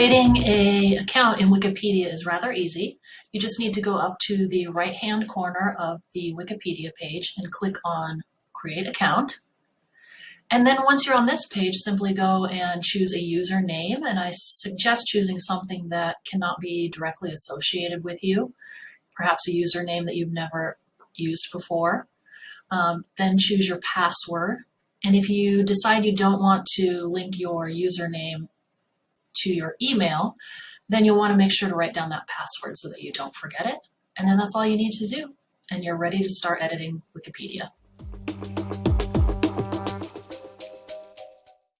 Creating a account in Wikipedia is rather easy. You just need to go up to the right hand corner of the Wikipedia page and click on create account. And then once you're on this page, simply go and choose a username. And I suggest choosing something that cannot be directly associated with you, perhaps a username that you've never used before. Um, then choose your password. And if you decide you don't want to link your username to your email, then you'll want to make sure to write down that password so that you don't forget it. And then that's all you need to do. And you're ready to start editing Wikipedia.